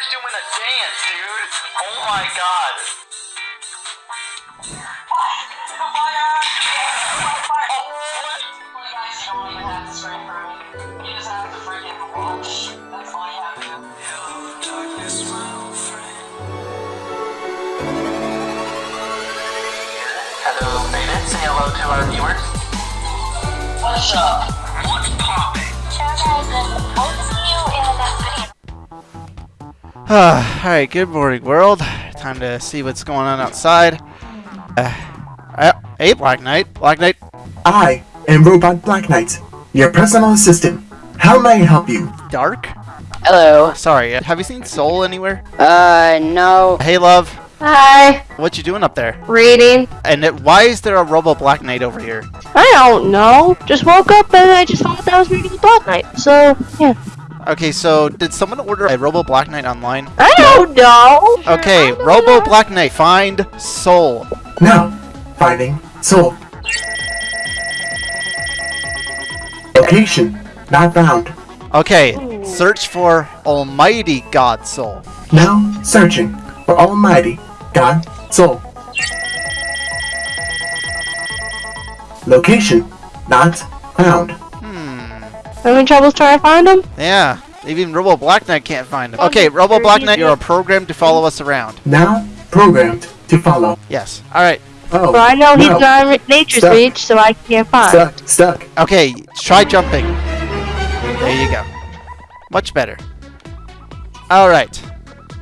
Blackner's doing a dance, dude. Oh my god. Oh, what? Hello, Beta. Say hello to our viewers. What's up? What's poppin'? Alright, good morning, world. Time to see what's going on outside. Uh, uh, hey, Black Knight. Black Knight. I am Robot Black Knight, your personal assistant. How may I help you? Dark? Hello. Sorry, uh, have you seen Soul anywhere? Uh, no. Hey, love. Hi, What you doing up there? reading. And it, why is there a Robo Black Knight over here? I don't know. Just woke up and I just thought that I was reading Black Knight. So, yeah. Okay, so did someone order a Robo Black Knight online? I don't know. Okay, Robo Black Knight, find Soul. No, finding Soul. Location not found. Okay, search for Almighty God Soul. Now searching for Almighty God Soul. Location not found. Having troubles trying to find him? Yeah, even Robo Black Knight can't find him. Okay, Robo Black Knight, you're programmed to follow us around. Now programmed to follow. Yes. Alright. Oh, Well, I know he's no. not nature's Stuck. reach, so I can't find. Stuck, stuck. Okay, try jumping. There you go. Much better. Alright.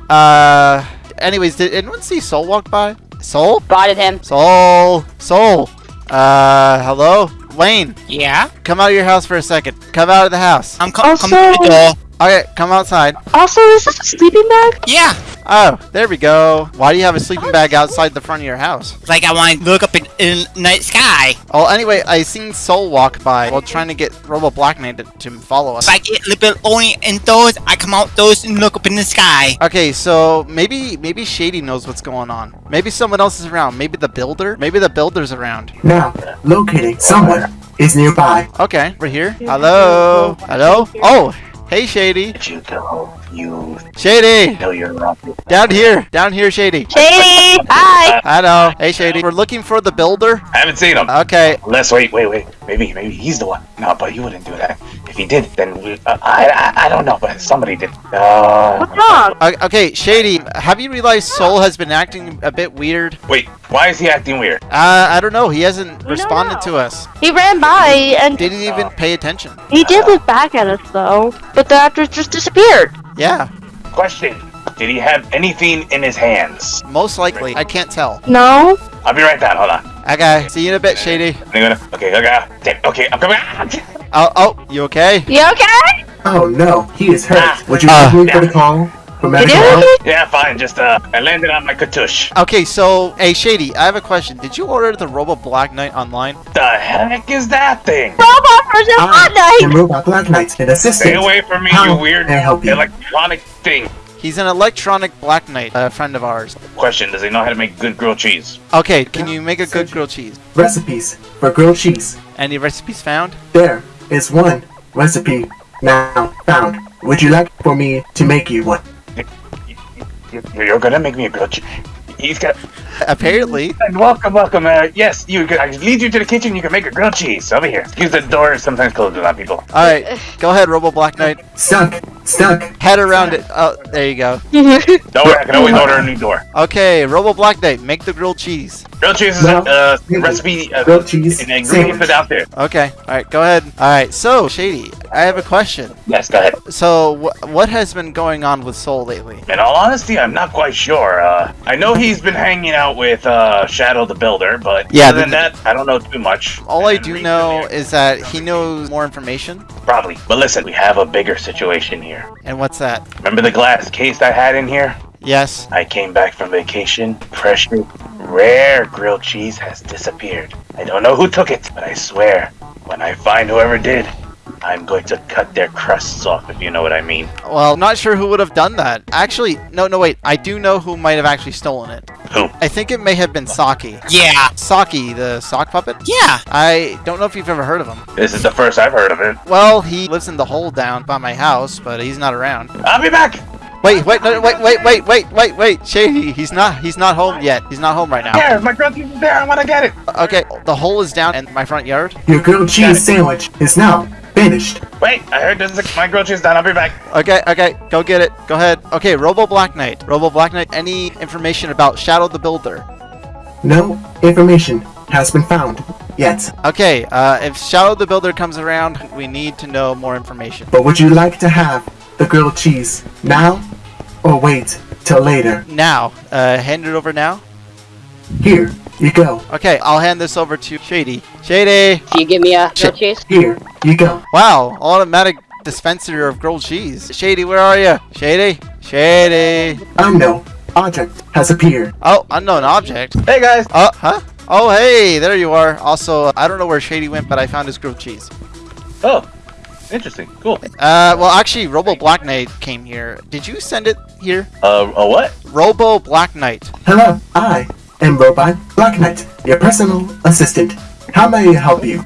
Uh, anyways, did anyone see Soul walk by? Soul? Spotted him. Soul! Soul! Uh, hello? Wayne, Yeah? come out of your house for a second. Come out of the house. I'm co- Also- coming to the door. Alright, come outside. Also, is this a sleeping bag? Yeah. Oh, there we go. Why do you have a sleeping bag outside the front of your house? Like I want to look up in, in night sky. Oh, anyway, I seen Soul walk by while trying to get Robo Black Knight to, to follow us. If I get a little bit only indoors, I come outdoors and look up in the sky. Okay, so maybe maybe Shady knows what's going on. Maybe someone else is around. Maybe the builder. Maybe the builder's around. Now locating someone is nearby. Okay, we're here. Hello. Hello. Oh, hey Shady. Did you go? You Shady. know you're wrong. Down here. Down here, Shady. Shady! Hi! know. Hey Shady. We're looking for the builder. I haven't seen him. Okay. Let's wait, wait, wait. Maybe, maybe he's the one. No, but he wouldn't do that. If he did, then we, uh, I, I, I don't know, but somebody did. Uh, What's wrong? O- Okay, Shady. Have you realized Soul has been acting a bit weird? wait, why is he acting weird? Uh, I don't know. He hasn't don't responded to us. He ran by and Didn't even pay attention. he did look back at us though, but the actors just disappeared. Yeah, Question: Did he have anything in his hands? most likely. I can't tell. No? I'll be right down. Hold on. Okay, see you in a bit, Shady. I'm gonna. Okay, okay, okay, okay. I'm coming. Oh, oh, you okay? You okay? Oh no, he is hurt. Would you Ah. like me for the call for medical did help? okay? Yeah, fine. Just uh, I landed on my katush. Okay, so, hey, Shady, I have a question. Did you order the Robo Black Knight online? The heck is that thing? Robot version I am Fortnite! Robot Black Knight, an assistant. Stay away from me, How you weird I help you? electronic thing. He's an electronic Black Knight, a friend of ours. Question: Does he know how to make good grilled cheese? Okay, can you make a good grilled cheese? Recipes for grilled cheese. Any recipes found? There is one recipe now found. Would you like for me to make you one? You- You're gonna make me a grilled cheese. He's got. Apparently. And welcome, welcome. Uh, yes, you. Can, I lead you to the kitchen. You can make a grilled cheese over here. Excuse the door. Sometimes closed a lot of people. Alright, go ahead, Robo Black Knight. Stuck, stuck. Head around it. Oh, there you go. Don't worry, I can always order a new door. Okay, Robo Black Knight, make the grilled cheese. Grilled cheese is No. a uh, recipe. Uh, Grilled cheese and ingredients are sandwich. out there. Okay, alright, go ahead. Alright, so, Shady, I have a question. Yes, go ahead. So, wh- what has been going on with Soul lately? In all honesty, I'm not quite sure. Uh, I know he's been hanging out with uh, Shadow the Builder, but Yeah, other than the- that, I don't know too much. All I And do know is that he knows more information. probably. But listen, we have a bigger situation here. And what's that? Remember the glass case I had in here? Yes. I came back from vacation. Precious, rare grilled cheese has disappeared. I don't know who took it, but I swear, when I find whoever did, I'm going to cut their crests off, if you know what I mean. Well, not sure who would have done that. Actually, no, no, wait. I do know who might have actually stolen it. Who? I think it may have been Saki. Yeah. Saki, the sock puppet? Yeah. I don't know if you've ever heard of him. This is the first I've heard of it. Well, he lives in the hole down by my house, but he's not around. I'll be back! Wait, wait, no, wait, wait, wait, wait, wait, wait, Shady. He's not. He's not home yet. He's not home right now. There, my grilled cheese is there. I want to get it. Okay, the hole is down in my front yard. Your grilled cheese sandwich is now finished. Wait, I heard there's a, my grilled cheese done. I'll be back. Okay, okay, go get it. Go ahead. Okay, Robo Black Knight. Robo Black Knight. Any information about Shadow the Builder? No information has been found yet. Okay, uh, if Shadow the Builder comes around, we need to know more information. But would you like to have the grilled cheese now or wait till later? Now, uh, hand it over now. Here you go. Okay, I'll hand this over to Shady. Shady! Can you give me a Shit. grilled cheese? Here you go. Wow, automatic dispenser of grilled cheese. Shady, where are you? Shady? Shady! Unknown object has appeared. Oh, unknown object. Hey guys. Oh, huh? Oh, hey, there you are. Also, I don't know where Shady went, but I found his grilled cheese. Oh, interesting. Cool. Uh, well, actually, Robo Black Knight came here. Did you send it here? Uh, a what? Robo Black Knight. Hello, I am Robot Black Knight, your personal assistant. How may I help you?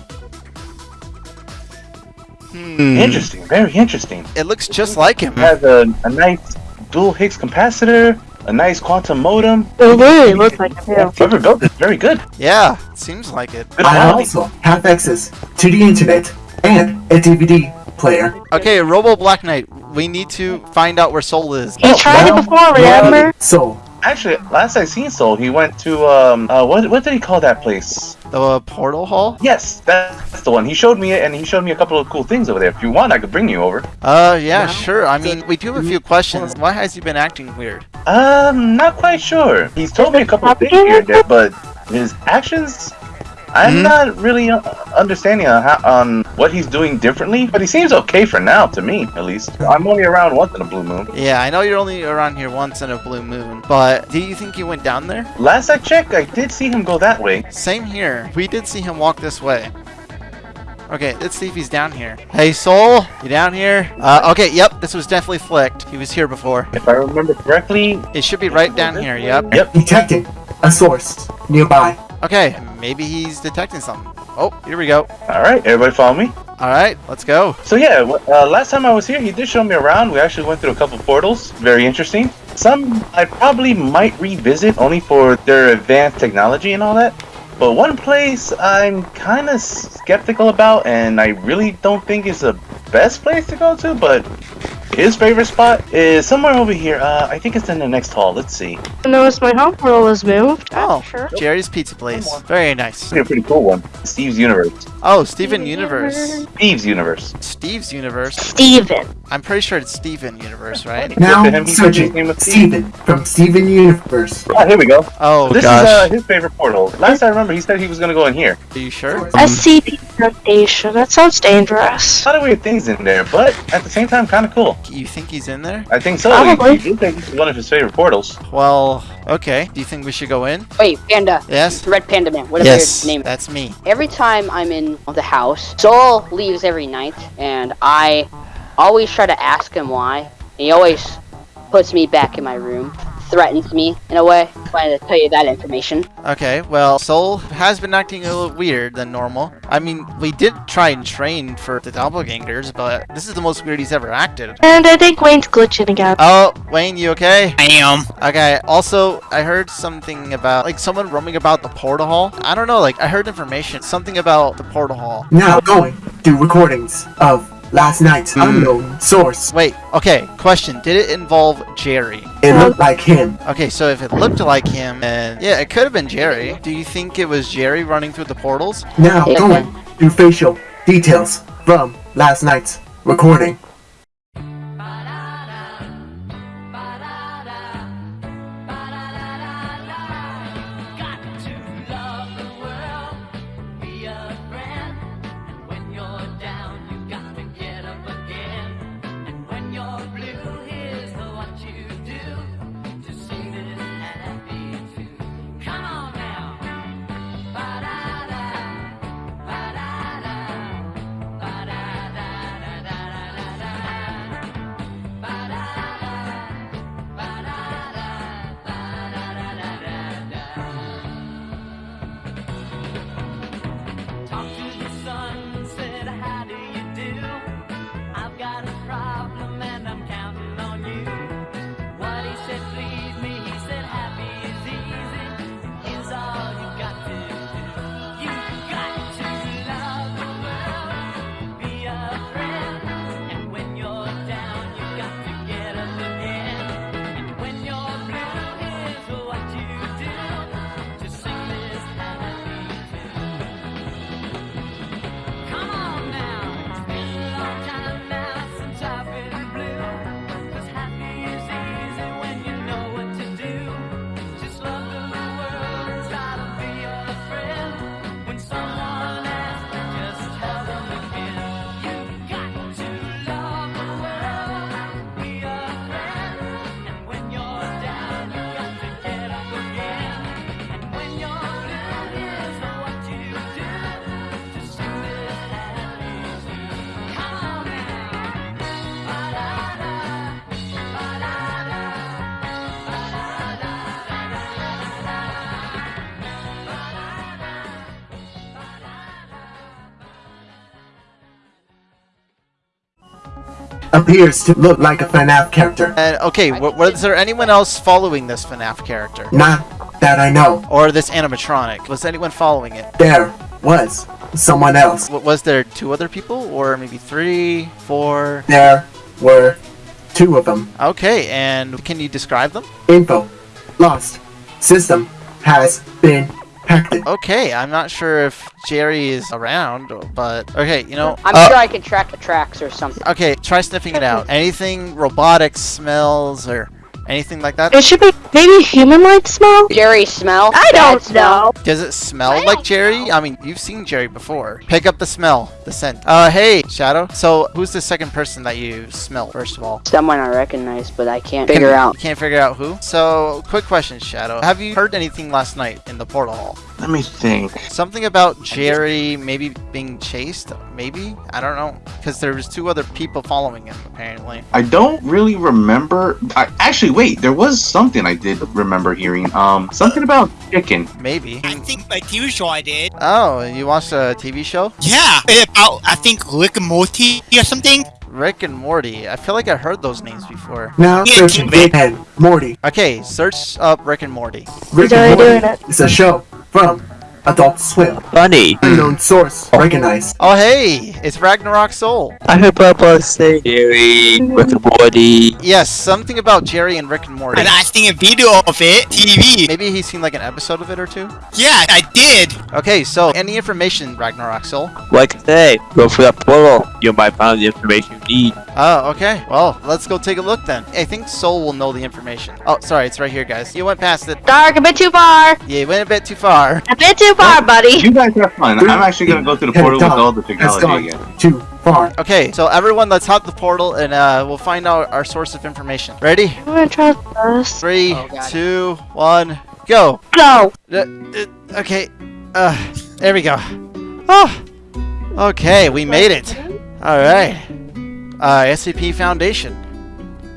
Hmm. Interesting. Very interesting. It looks just like him. It has a, a nice dual Higgs capacitor, a nice quantum modem. It literally looks like a tail. Whoever built this, very good. Yeah, seems like it. Good I quality. also have access to the internet and a DVD player. Okay, Robo Black Knight, we need to find out where Soul is. He tried it Now, before, remember? Soul. Actually, last I seen Soul, he went to um, uh, what what did he call that place? The portal hall? Yes, that's the one. He showed me it, and he showed me a couple of cool things over there. If you want, I could bring you over. Uh, yeah, sure. I mean, we do have a few questions. Why has he been acting weird? Um, not quite sure. He's told me a couple of things here and there, but his actions, I'm Hmm? not really uh, understanding on, how, on what he's doing differently. But he seems okay for now, to me at least. I'm only around once in a blue moon. Yeah, I know you're only around here once in a blue moon, but do you think he went down there? Last I checked, I did see him go that way. Same here. We did see him walk this way. Okay, let's see if he's down here. Hey, Soul, you down here? Uh, okay, yep, this was definitely flicked. He was here before. If I remember correctly, It should be right down here, yep. Yep. Detected a source nearby. Okay, maybe he's detecting something. Oh, here we go. All right, everybody follow me. All right, let's go. So yeah, uh, last time I was here, he did show me around. We actually went through a couple portals. Very interesting. Some I probably might revisit only for their advanced technology and all that. But one place I'm kind of skeptical about, and I really don't think is the best place to go to, but his favorite spot is somewhere over here. Uh, I think it's in the next hall. Let's see. I noticed my home portal has moved. Oh, sure. Jerry's Pizza Place. Very nice. Pretty, pretty cool one. Steve's Universe. Oh, Steven Universe. Steve's Universe. Steve's Universe. Steven. I'm pretty sure it's Steven Universe, right? Now Look at him, he said his searching name was Steve. Steven from Steven Universe. Ah, here we go. Oh, this gosh. is uh, his favorite portal. Last I remember, he said he was gonna go in here. Are you sure? SCP Foundation. That sounds dangerous. A lot of weird things in there, but at the same time, kind of cool. You think he's in there? I think so. Probably. He, he did think this is one of his favorite portals. Well, okay. Do you think we should go in? Wait, Panda. Yes? Red Panda Man. Whatever Yes, your name. that's me. Every time I'm in the house, Soul leaves every night, and I always try to ask him why. and He always puts me back in my room, threatens me in a way. Wanted to tell you that information. Okay, well, Soul has been acting a little weird than normal. I mean, we did try and train for the doppelgangers, but this is the most weird he's ever acted. And I think Wayne's glitching again. Oh, Wayne, you okay? I am. Okay, also, I heard something about, like, someone roaming about the portal hall. I don't know, like, I heard information, something about the portal hall. Now going through recordings of last night's hmm. unknown source. Wait, okay, question. Did it involve Jerry? It looked like him. Okay, so if it looked like him, then yeah, it could have been Jerry. Do you think it was Jerry running through the portals? Now going through facial details from last night's recording. Appears to look like a FNAF character. And okay, w- was there anyone else following this FNAF character? Not that I know. Or this animatronic? Was anyone following it? There was someone else. W- was there two other people? Or maybe three, four? There were two of them. Okay, and can you describe them? Info lost. System has been hacked. Okay, I'm not sure if Jerry is around, but okay, you know. I'm uh, sure I can track the tracks or something. Okay, try sniffing it out. Anything robotic smells or anything like that? It should be maybe human-like smell. Jerry smell? I don't smell? know. Does it smell like Jerry? I mean, you've seen Jerry before. Pick up the smell, the scent. Uh, hey, Shadow. So, who's the second person that you smell, first of all? Someone I recognize, but I can't Can- figure out. You can't figure out who? So, quick question, Shadow. Have you heard anything last night in the portal hall? Let me think. Something about Jerry maybe being chased? Maybe? I don't know. Because there was two other people following him, apparently. I don't really remember. I, actually, wait. There was something I did remember hearing. Um, something about chicken. Maybe. I think my TV show I did. Oh, you watched a TV show? Yeah, about I think Rick and Morty or something. Rick and Morty. I feel like I heard those names before. Now Yeah, searching keep. Rick and Morty. Okay, search up Rick and Morty. Rick and Morty is a show from Adult Swim. Funny. Unknown source oh. recognized. Oh, hey! It's Ragnarok Soul. I heard Papa say Jerry, Rick and Morty. Yes, something about Jerry and Rick and Morty. And I seen a video of it, TV. Maybe he's seen like an episode of it or two? Yeah, I did. Okay, so any information, Ragnarok Soul? Like I say, go for that portal. You might find the information you need. Oh, okay. Well, let's go take a look then. I think Soul will know the information. Oh, sorry, it's right here, guys. You went past it. Dark, a bit too far. Yeah, you went a bit too far. A bit too far, buddy. You guys have fun. I'm actually gonna go through the portal with all the technology again. too far. Okay, so everyone, let's hop the portal and uh, we'll find out our source of information. Ready? I'm gonna try first. Three, Oh, God. two, one, go. Go. Uh, uh, okay. Uh, there we go. Oh. Okay, we made it. All right. Uh, SCP Foundation.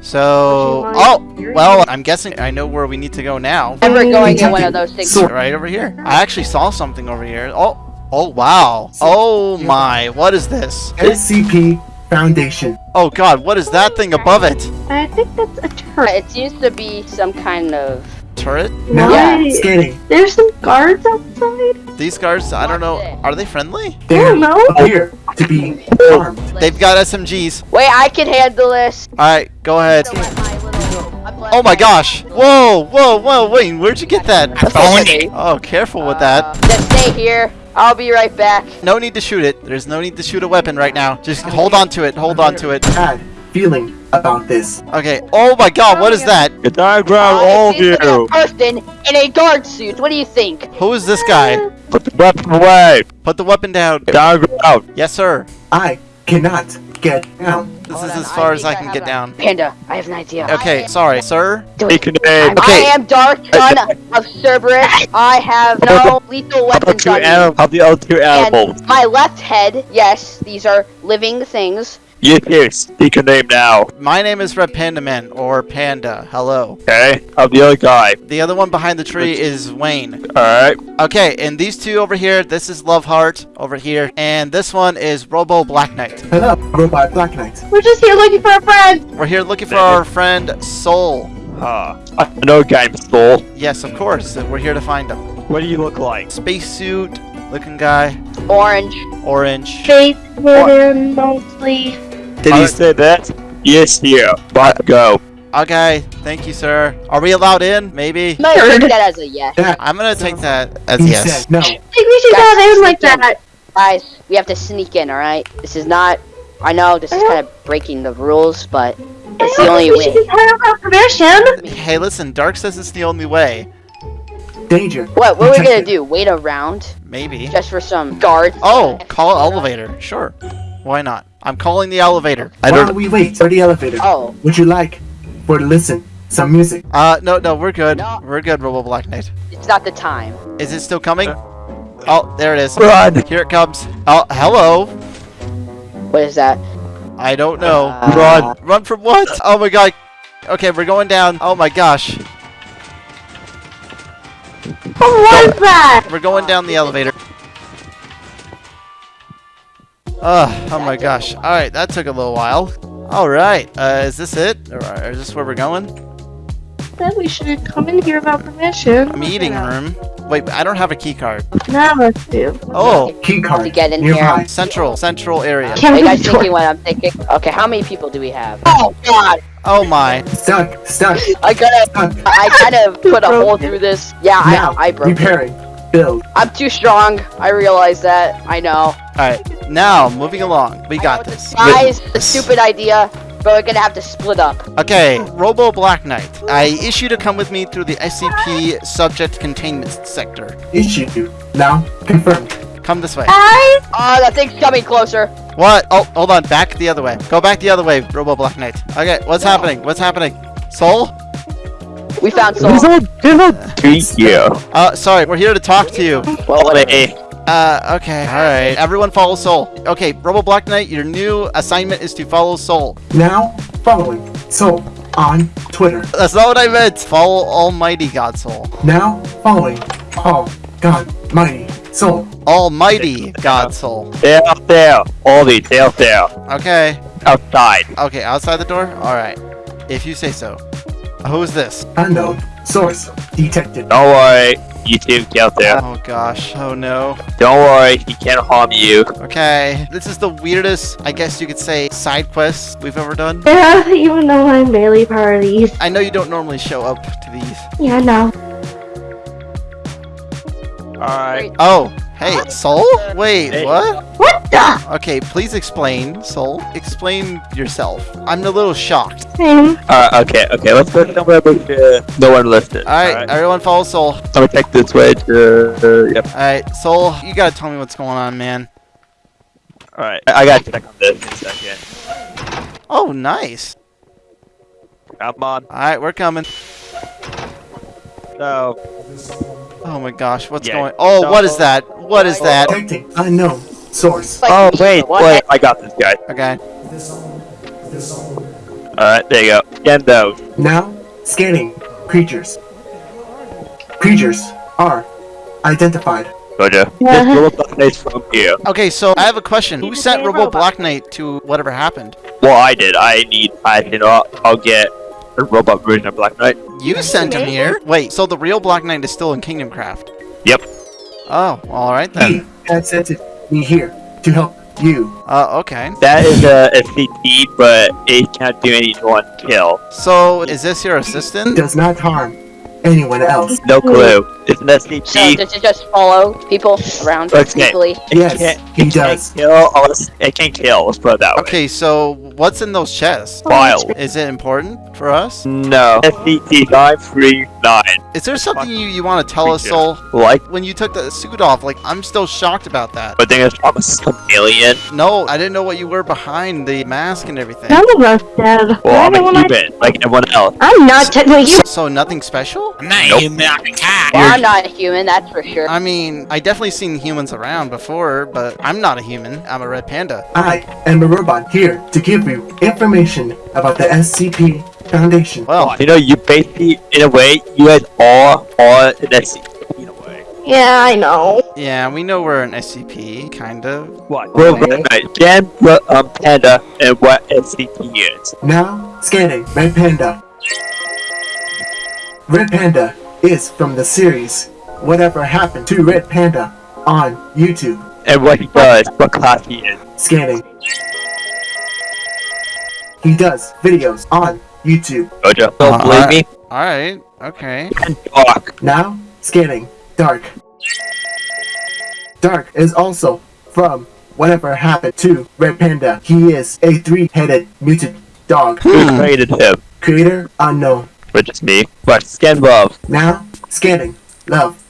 So, oh, well, I'm guessing I know where we need to go now. And we're going in one of those things. Right over here. I actually saw something over here. Oh, oh, wow. Oh my, what is this? SCP Foundation. Oh god, what is that thing above it? I think that's a turret. It seems to be some kind of. Turret? Now Yeah. scanning. There's some guards outside. These guards, I don't know, are they friendly? They don't know. appear to be armed. They've got SMGs. Wait, I can handle this. Alright, go ahead. So let my little- I'm letting Oh my my- gosh! Whoa, whoa, whoa, wait, where'd you get that? I. Oh, careful with Uh, that. Just stay here. I'll be right back. No need to shoot it. There's no need to shoot a weapon right now. Just hold on to it, hold on to it. Bad feeling about this. Okay, oh my god, what is that? Get down ground, Uh, all it of seems like a person in a guard suit. What do you think? Who is this guy? Put the weapon away. Put the weapon down. Down ground. Yes, sir. I cannot get down. This Hold is on, as far as I can have get a- down. Panda, I have an idea. Okay, sorry, sir. Do Take it. a name. I am Dark Son of Cerberus. I have no lethal weapons Two on me. animals. How the other two animals? And my left head, yes, these are living things. Yes, yes. Take a name now. My name is Red Panda Man, or Panda. Hello. Okay. How the other guy? The other one behind the tree is Wayne. Alright. Okay, and these two over here, this is Love Heart over here, and this one is Robo Black Knight. Hello, Robot Black Knight. We're just here looking for a friend. We're here looking for our friend Soul. Huh. I know game soul. Yes, of course. We're here to find him. What do you look like? Spacesuit looking guy, Orange. orange. Face hidden mostly. Did he say that? Yes, here. But go. Okay, thank you, sir. Are we allowed in? Maybe. I'm gonna take that as a yes. That I'm gonna take that as he yes. said no. I think we should Guys, go in like that. Guys, we have to sneak in, alright? This is not. I know this is kind of breaking the rules, but it's the only we should way. just hire permission. Hey, listen, Dark says it's the only way. Danger. What? What are we gonna do? Wait around Maybe. just for some guards? Oh, call elevator. Sure. Why not? I'm calling the elevator. I While don't. we wait for the elevator, Oh, would you like for to listen some music? Uh, no, no, we're good. No. We're good, Robo Black Knight. it's not the time. Is it still coming? Oh, there it is. Run. Here it comes. Oh, hello. What is that? I don't know. Uh, Run. Run from what? Oh my god. Okay, we're going down. Oh my gosh. What was that? We're going down the elevator. Ugh, oh my gosh. Alright, that took a little while. All right. Uh, is this it? Or is this where we're going? Then we should come in here without permission. Meeting room. Wait, I don't have a key card. Nah, let's do. Oh, Key card. To get in nearby. here. central, central area. Are Can't you guys thinking what I'm thinking? Okay, how many people do we have? Oh god! Oh my. Stuck. Stuck. I gotta, Stuck. I kind of put a hole through this. Yeah, Now. I, I broke it. Repairing. Build. I'm too strong. I realize that. I know. All right. Now, moving along. We got this. The size, the stupid idea, but we're gonna have to split up. Okay, Robo Black Knight. I issue to come with me through the SCP subject containment sector. Issue. Now confirmed. Come this way. I Oh, that thing's coming closer. What? Oh, hold on. Back the other way. Go back the other way, Robo Black Knight. Okay, what's happening? What's happening? Soul? We found Soul. Thank you. Uh, sorry, we're here to talk to you. Well, whatever. Hey, Uh, okay, alright. Everyone follow Soul. Okay, Robo Black Knight, your new assignment is to follow Soul. Now following. Soul on Twitter. That's not what I meant. Follow Almighty God Soul. Now following. All God Mighty Soul. Almighty God Soul. they're out there. All these, they're out there. Okay. Outside. Okay, outside the door? Alright. If you say so. Who's this? Unknown. Source. Detected. Don't worry. You two get out there. Oh gosh. Oh no. Don't worry. He can't harm you. Okay. This is the weirdest, I guess you could say, side quest we've ever done. yeah, even though I'm barely part of these. I know you don't normally show up to these. Yeah, no. Alright. Oh, hey, Soul? Wait, Hey. what? What the? Okay, please explain, Soul. Explain yourself. I'm a little shocked. Same. Alright, okay, okay. Let's go somewhere where uh, no one listed. Alright, everyone follow Soul. I'm gonna take this way to. Uh, yep. Alright, Soul, you gotta tell me what's going on, man. Alright. I, I gotta check on this in a second. Oh, nice. Come on. Alright, we're coming. So. Oh my gosh, what's Yeah, going Oh, so- what is that? What is that? I know. Source. Oh wait, what? wait. I got this guy. Okay. Alright, there you go. Scan those. Now scanning. Creatures. Creatures are identified. Roger. Yeah. This little button from here. Okay, so I have a question. Who sent Hey, Robo robot. Black Knight to whatever happened? Well, I did. I need. I you know. I'll get a robot version of Black Knight. You sent him here? Wait, so the real Black Knight is still in Kingdom Craft? Yep. Oh, alright He then. had sent me here to help you. Uh, okay. That is a, a but it can't do any one kill. So, is this your assistant? Does not harm anyone else. No clue. It's an So SCP. does it just follow people around Okay. easily? It Yes, can't, he it does. Can't kill unless it can kill. Let's put it that way. Okay, so what's in those chests? File. Is it important for us? No. SCP nine three nine. Is there something you, you want to tell us, Soul? Like, When you took the suit off, like, I'm still shocked about that. but then it's I'm a some alien. No, I didn't know what you were behind the mask and everything. None of us dead. Well, I'm Why a don't I- human, like everyone else. I'm not technically So, so nothing special? I'm not Nope. human, I'm a cat. Well, I'm not a human, that's for sure. I mean, I definitely seen humans around before, but I'm not a human. I'm a red panda. I am a robot here to give you information about the SCP Foundation. Well, You know, you basically, in a way, you guys are are an SCP in a way. Yeah, I know. yeah, we know we're an SCP, kind of. What? Well, Okay. right. Jan, what, um, Panda, and what SCP is. Now scanning Red Panda. Red Panda is from the series Whatever Happened to Red Panda on YouTube. And what he does, what class he is. Scanning. He does videos on YouTube. Jojo, don't Uh, believe me? Alright, okay. Dark. Now scanning Dark. Dark is also from Whatever Happened to Red Panda. He is a three-headed mutant dog. Who created him? Creator unknown. Which is me. But scan love. Now, scanning. Love.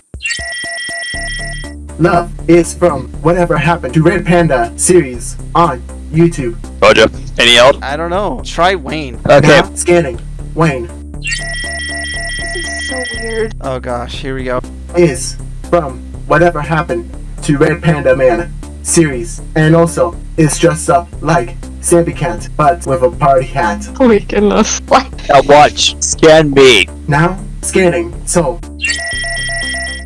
Love is from Whatever Happened to Red Panda series on YouTube. Jojo. Any else? I don't know. Try Wayne. Okay. Now, scanning. Wayne So weird. Oh gosh, here we go. is from Whatever Happened to Red Panda Man series and also is dressed up like Sammy Cat but with a party hat. Oh my goodness. What? Now watch. Scan me. Now, scanning So.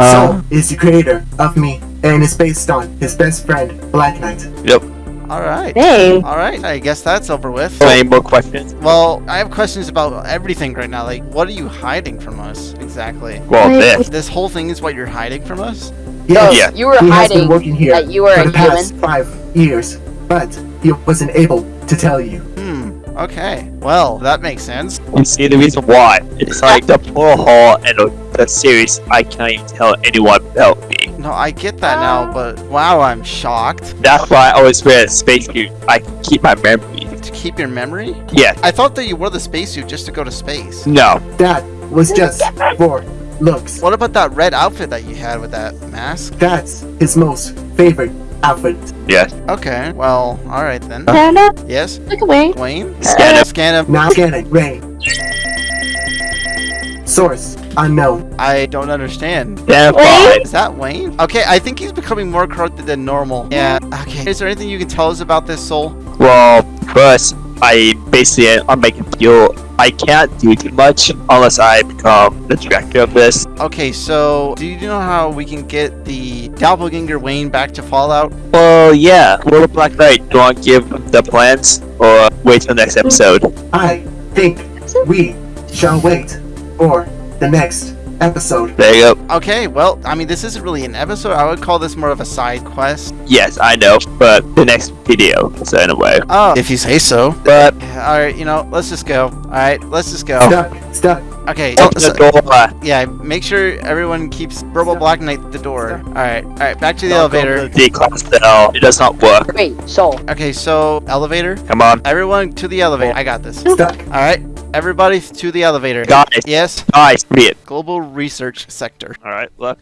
Uh. Soul is the creator of me and is based on his best friend, Black Knight. Yep. All right. Hey. All right. I guess that's over with. Any more questions? Well, I have questions about everything right now. Like, what are you hiding from us exactly? Well, this. This whole thing is what you're hiding from us? Yes, Yeah. You were he has been hiding working here that you were for a the past human. five years, but he wasn't able to tell you. Hmm. Okay. Well, that makes sense. You see the reason why? It's like the poor hall and the, the series. I can't even tell anyone about me. No, I get that now, um, but wow, I'm shocked. That's why I always wear a spacesuit. I keep my memory. To keep your memory? Yes. I thought that you wore the spacesuit just to go to space. No. That was just for looks. What about that red outfit that you had with that mask? That's his most favorite outfit. Yes. Okay. Well, all right then. Panda, Yes, look away. Wayne. Scan it. Scan him. Now scanning. Ray. Source unknown. I don't understand. Identified. Is that Wayne? Okay, I think he's becoming more corrupted than normal. Yeah. Okay. Is there anything you can tell us about this soul? Well, first, I basically I'm making feel I can't do too much unless I become the director of this. Okay, so do you know how we can get the doppelganger Wayne back to Fallout? Well, yeah. Little Black Knight, do you want to give the plans or wait till next episode? I think we shall wait for the next episode. There you go. Okay, well, I mean, this isn't really an episode. I would call this more of a side quest. Yes, I know, but the next video. So anyway, Oh, if you say so. but All right, you know, let's just go. All right, let's just go. Oh. Stuck, stuck. Okay, open so- the door. yeah, make sure everyone keeps Verbal Black Knight the door. All right, all right, back to the Don't elevator. to The class cell. It does not work. Wait, so. Okay, so elevator. Come on, Everyone to the elevator. Oh. I got this. Stuck. All right, everybody to the elevator. guys, Yes, guys, read it. global research sector. All right, look.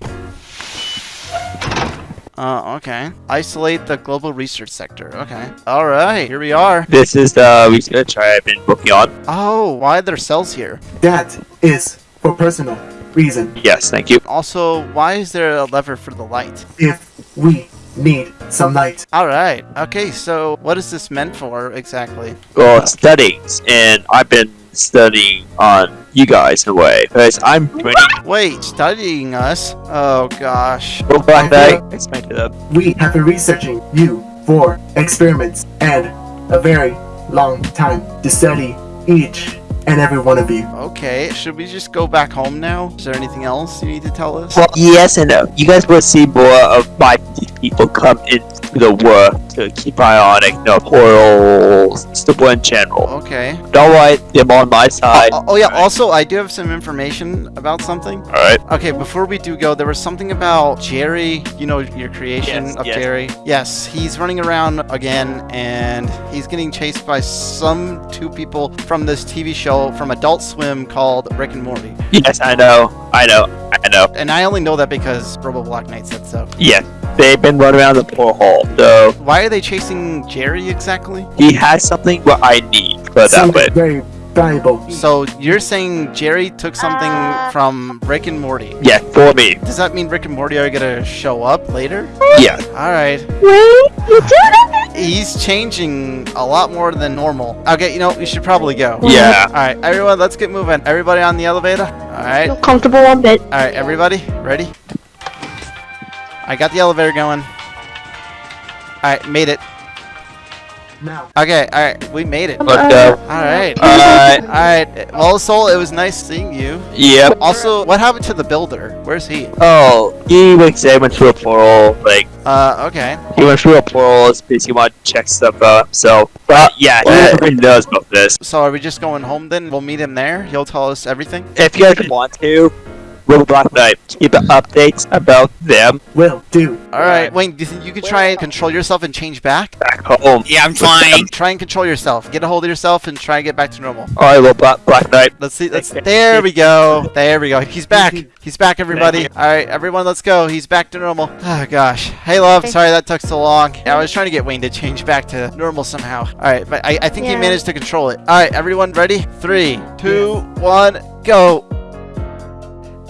Uh, okay. Isolate the global research sector. Okay. All right, here we are. This is the research I've been working on. Oh, why are there cells here? That is for personal reason. Yes, thank you. Also, why is there a lever for the light? If we need some light, All right. Okay, so what is this meant for exactly? Well, studies, and I've been studying on you guys in a way, because I'm pretty. Wait, studying us? Oh gosh. Well, Black Knight, explain to them. we have been researching you for experiments and a very long time to study each and every one of you. Okay, should we just go back home now? Is there anything else you need to tell us? Well, yes and no. You guys will see more of my people come into the world to keep eye on it, you know, portals, stuff in general. Okay. Don't worry, them on my side. Oh, oh yeah, also I do have some information about something. Alright. Okay, before we do go, there was something about Jerry, you know, your creation Yes, of yes. Jerry. Yes, he's running around again and he's getting chased by some two people from this TV show from Adult Swim called Rick and Morty. Yes, I know. I know. I know. And I only know that because Robo Black Knight said so. Yes, they've been running around the portal hall, so Why are they chasing Jerry exactly? he has something what I need for that Something way. very valuable. So you're saying Jerry took something Uh. from Rick and Morty. Yeah, for me. Does that mean Rick and Morty are gonna show up later? Yeah. Alright. Wait, you did it? He's changing a lot more than normal. Okay, you know, we should probably go. Yeah. Alright, everyone, let's get moving. Everybody on the elevator? Alright. Feel comfortable on bed. Alright, everybody, ready? I got the elevator going. Alright, made it. Now, Okay, alright, we made it. Let's go. Alright. Alright. Alright, well, Soul, it was nice seeing you. Yep. Also, what happened to the builder? Where's he? Oh, he went, they went through a portal. Like, Uh, okay. he went through a portal, it's he want to check stuff out so... But yeah, he already knows about this. So are we just going home then? We'll meet him there. He'll tell us everything. If you guys want to, Little Black Knight, keep updates about them will do. All right, Wayne. Do you think you could try and control yourself and change back? back home. Yeah, I'm trying. Try and control yourself. Get a hold of yourself and try and get back to normal. Alright, Little Black, Black Knight. Let's see. Let's. There we go. There we go. He's back. He's back, everybody. All right, everyone, let's go. He's back to normal. Oh gosh. Hey, love. Sorry that took so long. I was trying to get Wayne to change back to normal somehow. All right, but I, I think he managed to control it. All right, everyone, ready? Three, two, one, go.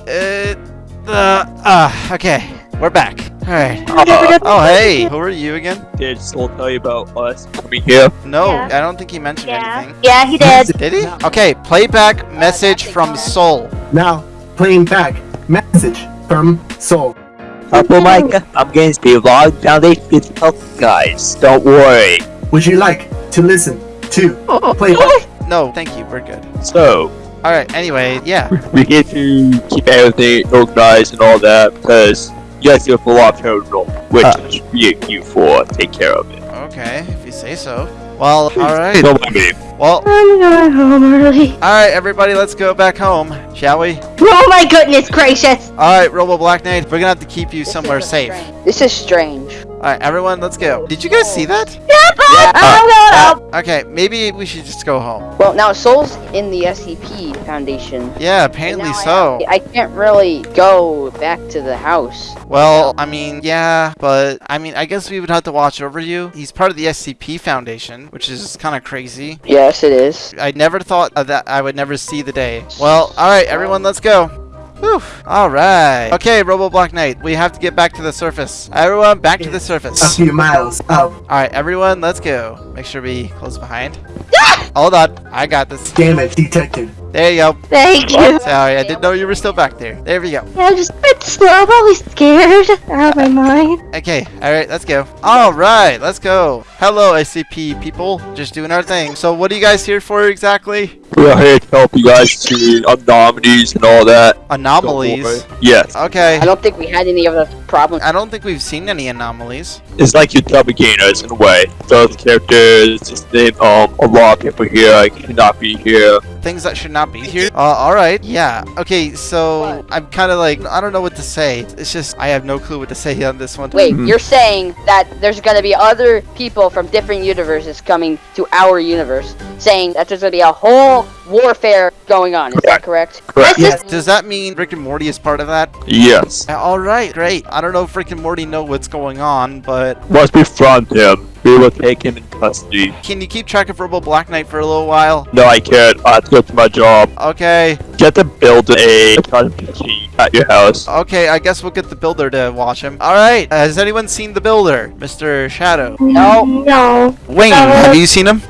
Uh, uh, ah, okay. We're back. All right. Uh, Oh, hey. Who are you again? did Soul tell you about us coming here? No, Yeah. I don't think he mentioned Yeah. anything. Yeah, he did. Did he? Okay, playback message from Soul. Now, playing back message from Soul. Purple Micah, I'm going to be Log Foundation help guys. Don't worry. Would you like to listen to playback? No, thank you. We're good. So, All right. Anyway, yeah. we get to keep everything organized and all that because you guys do a full off terminal, which uh. is you, you for take care of it. Okay, if you say so. Well, all right. Don't mind me. Well, I'm going home early. all right, everybody. Let's go back home, shall we? Oh my goodness gracious! All right, Robo Black Knight. We're gonna have to keep you somewhere safe. This is strange. All right, everyone. Let's go. Did you guys see that? Yeah. I'm going home. Okay, maybe we should just go home. Well, now Soul's in the SCP Foundation. Yeah, apparently now I so. I can't really go back to the house. Well, I mean, yeah, but I mean, I guess we would have to watch over you. He's part of the SCP Foundation, which is kind of crazy. Yes, it is. I never thought that I would never see the day. Well, all right, everyone, let's go. Whew. All right. Okay, Robo Black Knight, we have to get back to the surface. Everyone, back to the surface. A few miles up. All right, everyone, let's go. Make sure we close behind. Hold on, I got this. Damage detected. There you go. Thank you. Sorry, I didn't know you were still back there. There we go. I'm just a bit slow, I'm probably scared out of my mind. Okay, alright, let's go. Alright, let's go. Hello, SCP people. Just doing our thing. So, what are you guys here for exactly? We are here to help you guys see anomalies and all that. Anomalies. Yes, Okay. I don't think we had any of those problems. I don't think we've seen any anomalies. it's like your double gainers in a way. Those characters, just name um a lot of people here like should not be here. Things that should not be here. Uh, alright. Yeah. Okay, so I'm kind of like, I don't know what to say. It's just, I have no clue what to say on this one. Wait, Mhm. you're saying that there's gonna be other people from different universes coming to our universe, saying that there's gonna be a whole warfare going on. Is that correct? Correct. Yes. Does that mean Rick and Morty is part of that? Yes. Alright, great. I don't know if Rick and Morty know what's going on, but Once we front him, we will take him in custody. can you keep track of Robo Black Knight for a little while? No, I can't. I have to go to my job. Okay. Get to build a machine at your house. Okay, I guess we'll get the builder to watch him. All right. Has anyone seen the builder, Mr. Shadow? No. No. Wayne, Uh, have you seen him?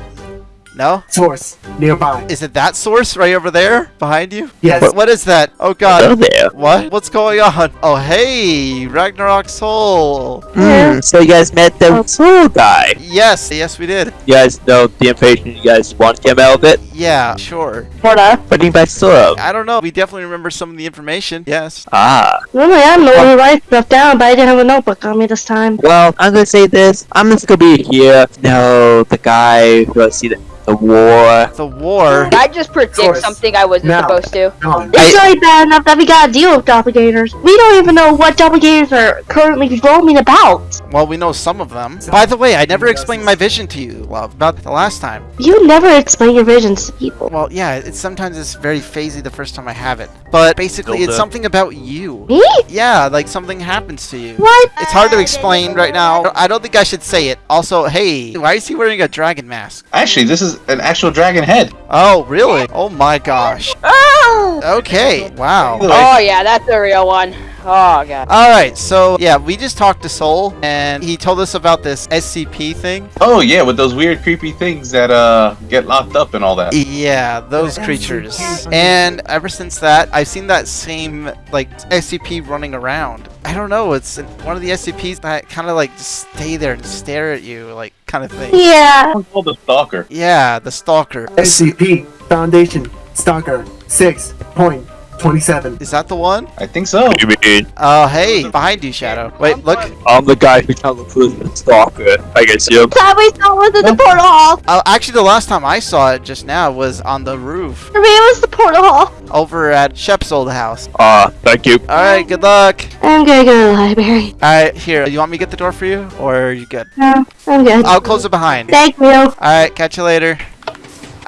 No. Source nearby. Is it that source right over there behind you? Yes. What, what is that? Oh Hello God. there. What? What's going on? Oh hey, Ragnarok Soul. Yeah. so you guys met the soul guy. Yes, yes we did. You guys know the information you guys want to get out of it? Yeah, sure. Sorta. What do you guys sort of? I don't know. We definitely remember some of the information. Yes. Ah. Normally I'm the one who writes stuff down, but I didn't have a notebook on me this time. Well, I'm gonna say this. I'm just gonna be here. No, the guy who I see the, the war. The war. Did I just predict something I wasn't Now. supposed to? Gone. It's already bad enough that we gotta deal with doppelgangers. We don't even know what doppelgangers are currently roaming about. Well, we know some of them. By the way, I never explained my vision to you, love, about the last time. You never explain your visions to people. Well, yeah, it's sometimes it's very phasey the first time I have it. But basically, it's something about you. Me? Yeah, like something happens to you. What? It's hard to explain right now. I don't think I should say it. Also, hey, why is he wearing a dragon mask? Actually, this is an actual dragon head. Oh, really? Oh my gosh. Oh! Okay, wow. Oh, oh yeah, that's the real one. Oh god. Alright, so yeah, we just talked to Soul, and he told us about this SCP thing. Oh yeah, with those weird, creepy things that uh get locked up and all that. Yeah, those creatures. And ever since that, I've seen that same, like, SCP running around. I don't know, it's one of the SCPs that kind of, like, just stay there and stare at you, like, kind of thing. Yeah. It's called the stalker. Yeah, the Stalker. SCP Foundation Stalker 6.27. Is that the one? I think so. You mean Oh, hey, behind you, Shadow. Wait, look. I'm the guy who kind of was the stalker? I guess you. Time we saw was in the portal hall. Oh, actually, the last time I saw it just now was on the roof For me, it was the portal hall. over at Shep's old house. Ah, thank you. Alright, good luck. I'm gonna go to the library. Alright, here, you want me to get the door for you? Or are you good? No, I'm good. I'll close it behind. Thank you. Alright, catch you later.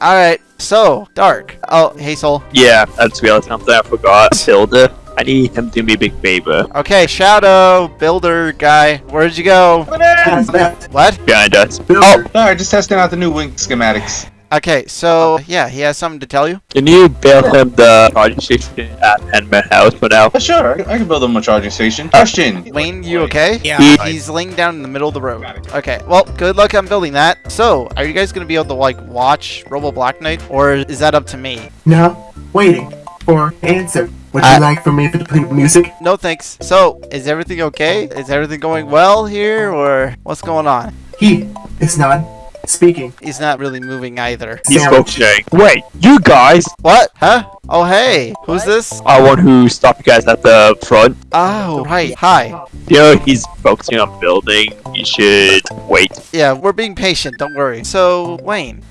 Alright, so, Dark. Oh, hey, Soul. Yeah, that's real something I forgot. Builder. I need him to do me a big favor. Okay, Shadow, Builder guy. Where'd you go? Has left. What? Behind us. Builder. Oh. Sorry, just testing out the new wing schematics. Okay, so, uh-huh. yeah, he has something to tell you. Can you build him the charging station at Penman House for now? Sure, I can- build him a charging station. Uh, Question. Wayne, you okay? Yeah. He- He's laying down in the middle of the road. Okay, well, good luck on building that. So, are you guys gonna be able to, like, watch Robo Black Knight? Or is that up to me? No, waiting for answer. Would I- you uh, like for me to play music? No thanks. So, is everything okay? Is everything going well here, or what's going on? He is not speaking. He's not really moving either. He's Sandwich. functioning. Wait, you guys What? Huh? Oh, hey. Who's this? are one who stopped you guys at the front. Oh, right. Hi. You know, he's focusing on building. You should wait. Yeah, we're being patient. Don't worry. So, Wayne,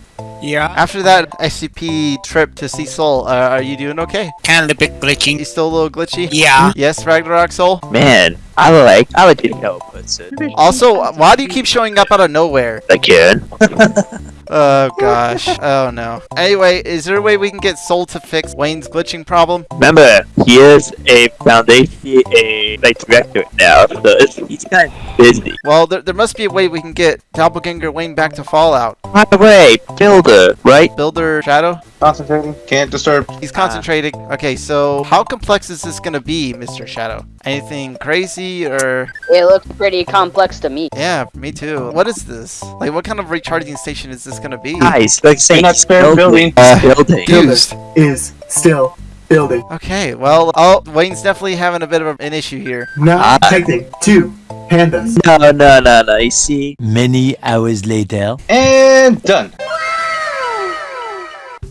Yeah. after that SCP trip to see Soul, uh, are you doing okay? Kind of a bit glitching. You still a little glitchy? Yeah. Yes, Ragnarok Soul? Man, I like I like to help person. Also, why do you keep showing up out of nowhere? Again. Oh, gosh. Oh, no. Anyway, is there a way we can get Soul to fix Wayne's glitching problem? Remember, he is a foundation, a like director now, so it's, he's kind of busy. Well, there, there must be a way we can get Doppelganger Wayne back to Fallout. By the way, builder, right? Builder Shadow? Concentrating. Can't disturb. He's concentrating. Okay, so how complex is this gonna be, Mr. Shadow? Anything crazy or... It looks pretty complex to me. Yeah, me too. What is this? Like, what kind of recharging station is this gonna be? Nice. like saying, not he's spared building. He's building. Confused. Is still building. Okay, well, oh, Wayne's definitely having a bit of an issue here. Now Ah. detecting two pandas. No, no, no, no. You see, Many hours later. And done.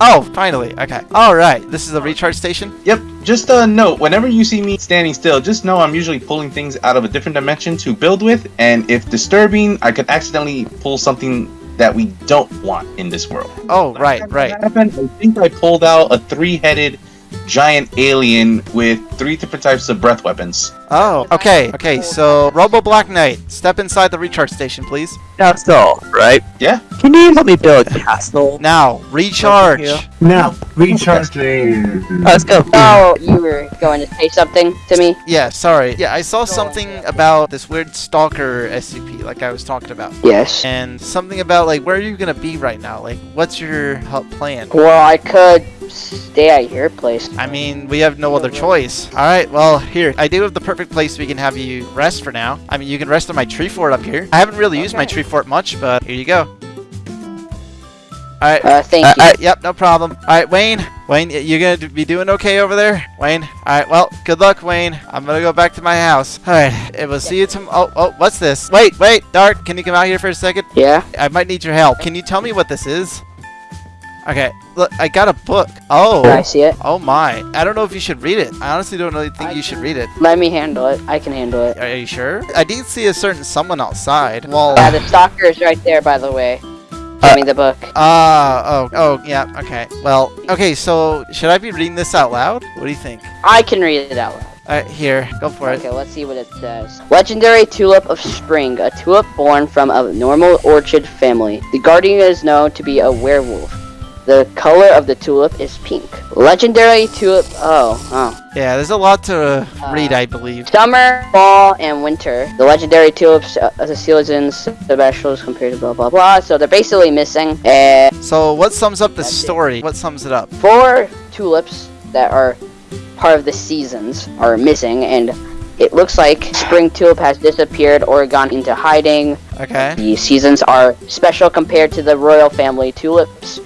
Oh, finally. Okay. All right. This is a recharge station. Yep. Just a note. Whenever you see me standing still, just know I'm usually pulling things out of a different dimension to build with, and if disturbing, I could accidentally pull something that we don't want in this world. Oh, right, right. happened, I think I pulled out a three-headed giant alien with three different types of breath weapons. Oh, okay. Okay, so Robo Black Knight, step inside the recharge station, please. that's right? Yeah. Can you help me build a castle? Now, recharge. Yeah. Now recharging. Let's go. Oh, you were going to say something to me? Yeah, sorry. Yeah, I saw something about this weird stalker SCP, like I was talking about. Yes. And something about, like, where are you gonna be right now? Like, what's your help plan? Well, I could stay at your place. I mean, we have no other choice. Alright, well, here. I do have the perfect place we can have you rest for now. I mean, you can rest on my tree fort up here. I haven't really used my tree fort much, but here you go. Alright. Uh, thank Uh, you. uh, yep, no problem. Alright, Wayne. Wayne, y- you gonna be doing okay over there? Wayne? Alright, well, good luck, Wayne. I'm gonna go back to my house. Alright, it will see you tomorrow. Oh, oh, what's this? Wait, wait, Dark, can you come out here for a second? Yeah? I might need your help. Can you tell me what this is? Okay, look, I got a book. Oh. Can I see it? Oh my. I don't know if you should read it. I honestly don't really think you should read it. Let me handle it. I can handle it. Are you sure? I did see a certain someone outside. Well, Yeah, the stalker is right there, by the way. Give Uh, me the book. Ah, oh, oh, yeah, okay. Well, okay, so should I be reading this out loud? What do you think? I can read it out loud. Alright, here, go for it. Okay, let's see what it says. Legendary Tulip of Spring, a tulip born from a normal orchid family. The guardian is known to be a werewolf. The color of the tulip is pink. Legendary tulip. Oh, oh. Yeah, there's a lot to uh, read, I believe. Summer, fall, and winter. The legendary tulips, uh, the seasons, the specials compared to blah blah blah. So they're basically missing. And So, what sums up the it. story? What sums it up? four tulips that are part of the seasons are missing, and it looks like spring tulip has disappeared or gone into hiding. Okay. The seasons are special compared to the royal family tulips.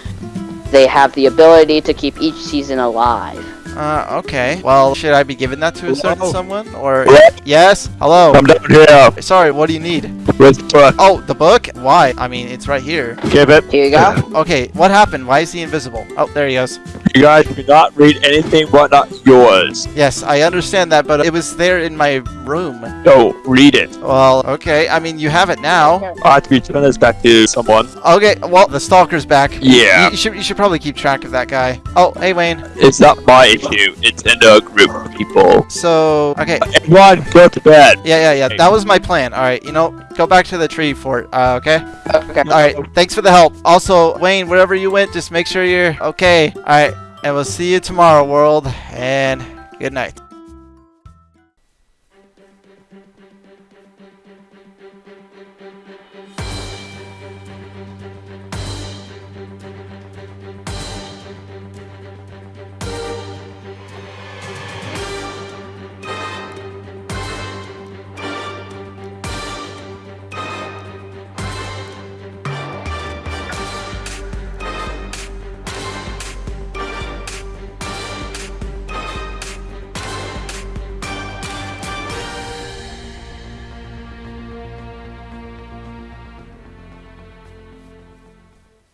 They have the ability to keep each season alive. Uh, okay. Well, should I be giving that to a certain Hello? someone? Or. Hello? Yes? Hello? I'm down here. Sorry, what do you need? Where's the book? Oh, the book? Why? I mean, it's right here. Give it. Here you go. Okay, what happened? Why is he invisible? Oh, there he goes. You guys cannot read anything but not yours. Yes, I understand that, but it was there in my room. No, read it. Well, okay. I mean, you have it now. I have to return this back to someone. Okay, well, the stalker's back. Yeah. You, you should you should probably keep track of that guy. Oh, hey Wayne. It's not my issue. It's in a group of people. So, okay. Everyone, go to bed. Yeah, yeah, yeah. That was my plan. All right, you know, go back to the tree fort. Uh, okay. Okay. All right. Thanks for the help. Also, Wayne, wherever you went, just make sure you're okay. All right, and we'll see you tomorrow, world. And good night.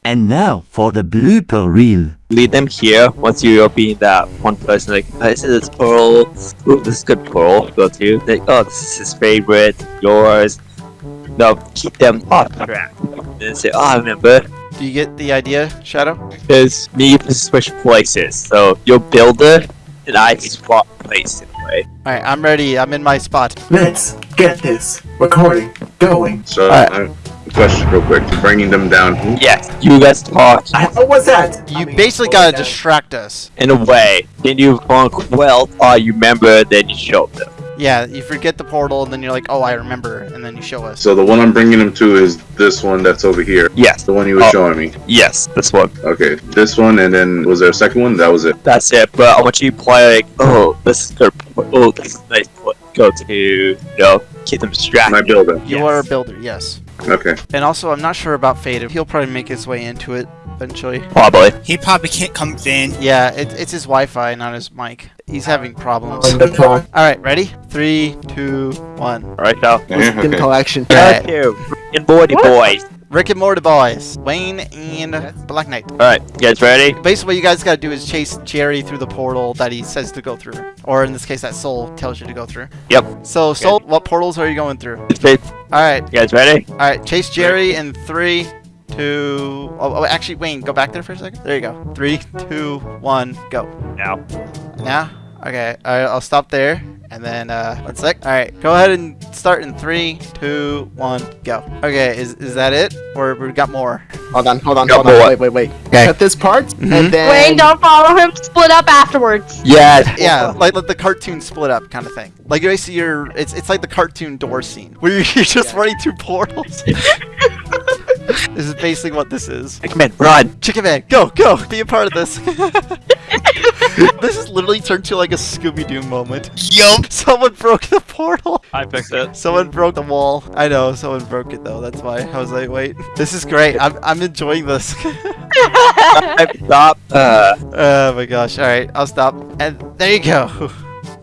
And now for the blooper reel. Lead them here once you're being that one person like, oh, this is Pearl. Ooh, this is good Pearl. Go to. Like, oh, this is his favorite. Yours. No, keep them off track. And then say, oh, I remember. Do you get the idea, Shadow? Because me and switch places. So you'll build it, and I swap places anyway. Alright, I'm ready. I'm in my spot. Let's get this recording going. So, Alright. Uh, question real quick. You're bringing them down. Yes, you guys talk What was that? You basically gotta distract us. in a way. Then you quote, well, oh, you remember, then you show them. Yeah, you forget the portal, and then you're like, oh, I remember, and then you show us. So the one I'm bringing them to is this one that's over here. Yes, The one you were Oh. showing me. yes, this one. Okay, this one, and then was there a second one? That was it. That's it. But I want you to play like, oh, this is good. point. Oh, this is nice. point. Go to, you know, keep them distracted. My builder. You Yes. are a builder, yes. Okay. And also, I'm not sure about Fade. He'll probably make his way into it eventually. Probably. He probably can't come in. Yeah, it, it's his Wi-Fi, not his mic. He's having problems. On the clock. All right, ready? Three, two, one. All right now. In collection. Alright, Two. And Morty boys. Rick and Morty boys, Wayne and Black Knight. All right, you guys ready? Basically, what you guys gotta do is chase Jerry through the portal that he says to go through, or in this case, that Soul tells you to go through. Yep. So, Soul, what portals are you going through? You All right, guys ready? all right. Chase Jerry in three, two. Oh, oh, actually, Wayne, go back there for a second. There you go. Three, two, one, go. Now. Now? Okay, all right, I'll stop there. And then, uh, one sec. All right, go ahead and start in three, two, one, go. Okay, is, is that it? Or we got more? Hold on, hold on, Go hold on. Wait, wait, wait. Okay. Cut this part, Mhm. and then. Wayne, don't follow him. Split up afterwards. Yeah. Yeah, like, like the cartoon split up kind of thing. Like you see your, it's it's like the cartoon door scene where you're just running through portals. this is basically what this is. Come in, run. Chicken Man, go, go, be a part of this. this is literally turned to like a Scooby Doo moment. Yup. Someone broke the portal. I fixed it. Someone broke the wall. I know, someone broke it though. That's why I was like, wait, this is great. I'm I'm enjoying this. Stop. Uh. oh my gosh! All right, I'll stop. And there you go.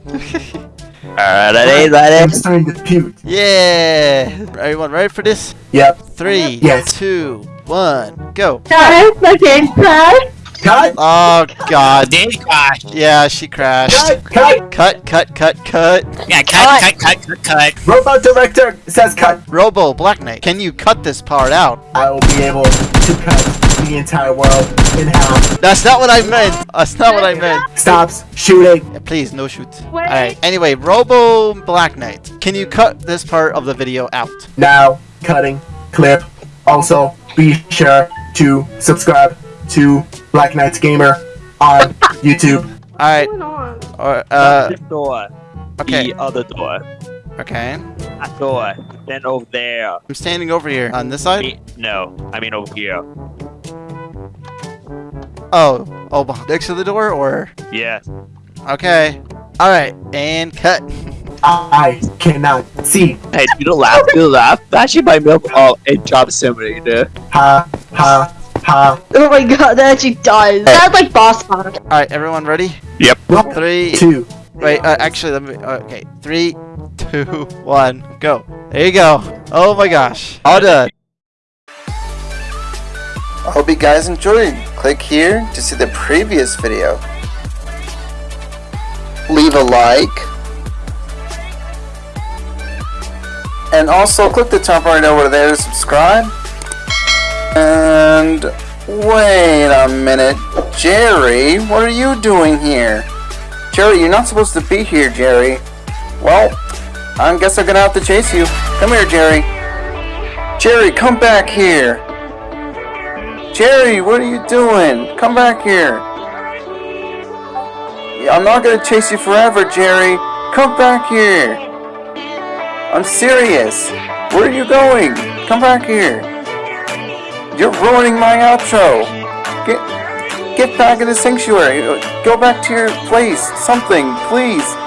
All right, ready, I'm ready. starting to puke. Yeah! Everyone ready for this? Yep. Three, Yes. two, one, go! Guys, my game crashed. Cut! Oh god. Did crash. Yeah, she crashed. Cut! Cut! Cut, cut, cut, cut. Yeah, cut, cut, cut, cut, cut. Robot director says cut. Robo, Black Knight, can you cut this part out? I will be able to cut the entire world in half. That's not what I meant. That's not what I meant. Stops shooting. Please, no shoot. Alright, anyway, Robo Black Knight, can you cut this part of the video out? Now, cutting clip. Also, be sure to subscribe to Black Knights Gamer on YouTube. Alright, What's or, uh, this door. okay, The other door. okay. That door. Then over there. I'm standing over here on this side. Me- no, I mean over here. Oh, oh, next to the door, or Yes. okay. All right, and cut. I cannot see. Hey, you do the laugh. Do the laugh. Actually, my milk. all it job simulator. Ha ha ha. Oh my god, that actually does. That's like boss fight. All right, everyone ready? Yep. Three. Two. Wait, uh, actually, let me. Okay, three, two, one, go. There you go. Oh my gosh, all done. I hope you guys enjoyed. Click here to see the previous video. Leave a like. And also click the top right over there to subscribe. And wait a minute. Jerry, what are you doing here? Jerry, you're not supposed to be here, Jerry. Well, I guess I'm gonna have to chase you. Come here, Jerry. Jerry, come back here. Jerry, what are you doing? Come back here. I'm not gonna chase you forever, Jerry. Come back here. I'm serious. Where are you going? Come back here. You're ruining my outro. Get get back in the sanctuary. Go back to your place. Something, please.